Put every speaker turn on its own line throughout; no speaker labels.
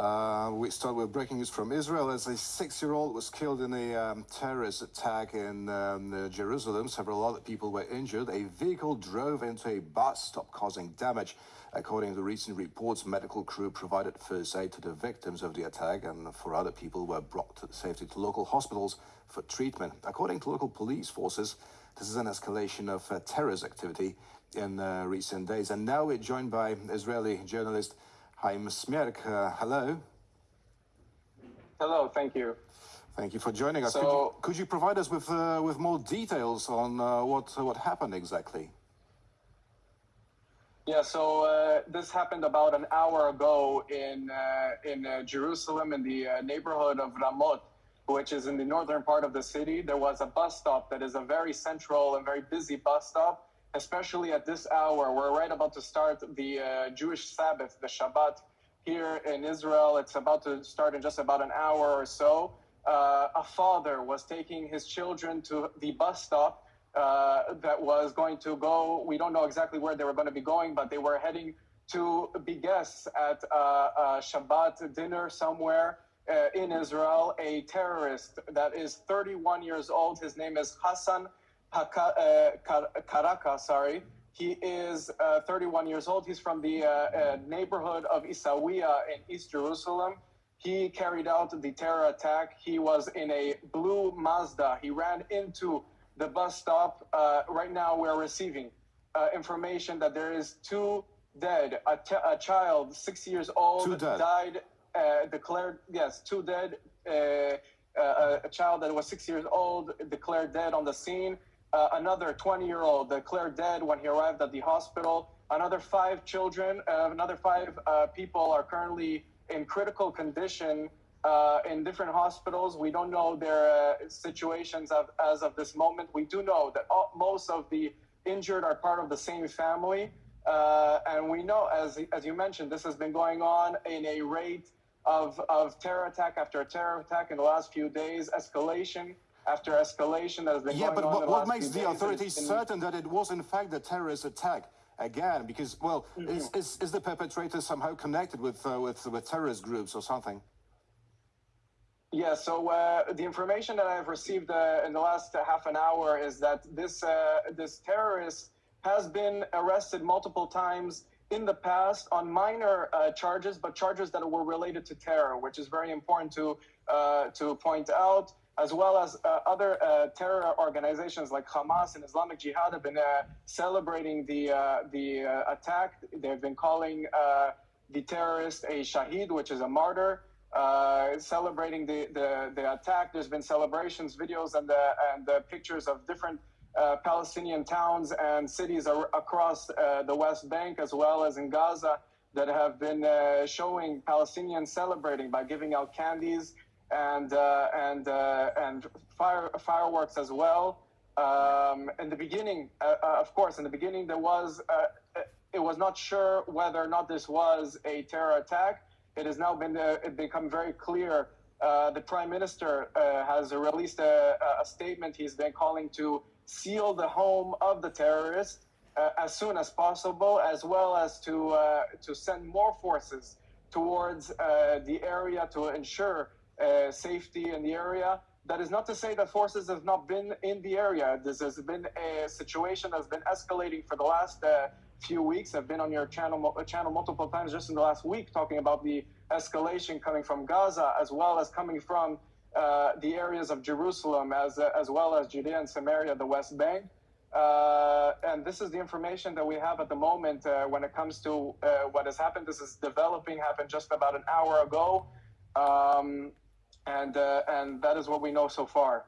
Uh, we start with breaking news from Israel as a six-year-old was killed in a um, terrorist attack in um, uh, Jerusalem. Several other people were injured. A vehicle drove into a bus stop, causing damage. According to recent reports, medical crew provided first aid to the victims of the attack, and four other people were brought to safety to local hospitals for treatment. According to local police forces, this is an escalation of uh, terrorist activity in uh, recent days. And now we're joined by Israeli journalist. Haim Smerk. Uh, hello.
Hello, thank you.
Thank you for joining us.
So,
could, you, could you provide us with uh, with more details on uh, what what happened exactly?
Yeah, so uh, this happened about an hour ago in uh, in uh, Jerusalem, in the neighborhood of Ramot, which is in the northern part of the city. There was a bus stop that is a very central and very busy bus stop especially at this hour. We're right about to start the uh, Jewish Sabbath, the Shabbat, here in Israel. It's about to start in just about an hour or so. Uh, a father was taking his children to the bus stop uh, that was going to go. We don't know exactly where they were going to be going, but they were heading to be guests at uh, a Shabbat dinner somewhere. Uh, in Israel, a terrorist that is 31 years old. His name is Hassan Karaka, uh, sorry. He is uh, 31 years old. He's from the uh, neighborhood of Isawiya in East Jerusalem. He carried out the terror attack. He was in a blue Mazda. He ran into the bus stop. right now, we're receiving information that there is two dead. A, child, six years old, died. Uh, declared yes, two dead. Uh, uh, a child that was six years old declared dead on the scene. Uh, another 20 year old declared dead when he arrived at the hospital. Another five children, uh, another five uh, people are currently in critical condition uh, in different hospitals. We don't know their uh, situations of, as of this moment. We do know that all, most of the injured are part of the same family. Uh, and we know, as, as you mentioned, this has been going on in a rate of, of terror attack after terror attack in the last few days, escalation after escalation that has been
yeah, but
but
what makes the authorities certain that it was in fact a terrorist attack? Again, because well, mm -hmm. is, is, is the perpetrator somehow connected with uh, with with terrorist groups or something?
Yeah, so uh, the information that I've received uh, in the last half an hour is that this uh, this terrorist has been arrested multiple times in the past on minor uh, charges, but charges that were related to terror, which is very important to uh, to point out as well as uh, other uh, terror organizations like Hamas and Islamic Jihad have been uh, celebrating the uh, the uh, attack. They've been calling uh, the terrorist a shaheed, which is a martyr. celebrating the, the, the attack. There's been celebrations, videos, and the and the pictures of different Palestinian towns and cities across the West Bank, as well as in Gaza, that have been showing Palestinians celebrating by giving out candies and uh, and uh, and fire, fireworks as well. Um, in the beginning, uh, of course, in the beginning there was it was not sure whether or not this was a terror attack. It has now been it become very clear. the prime minister has released a, a statement. He's been calling to seal the home of the terrorist uh, as soon as possible, as well as to uh, to send more forces towards uh, the area to ensure uh, safety in the area. That is not to say that forces have not been in the area. This has been a situation that's been escalating for the last uh, few weeks. I've been on your channel channel multiple times just in the last week talking about the escalation coming from Gaza as well as coming from uh, the areas of Jerusalem as uh, as well as Judea and Samaria, the West Bank. Uh, and this is the information that we have at the moment uh, when it comes to uh, what has happened. This is developing, happened just about an hour ago. Um, and uh, and that is what we know so far.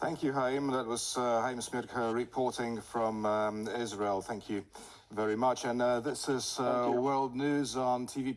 Thank you, Haim. That was uh, Haim Smirka reporting from um, Israel. Thank you very much. And uh, this is uh, World News on TV.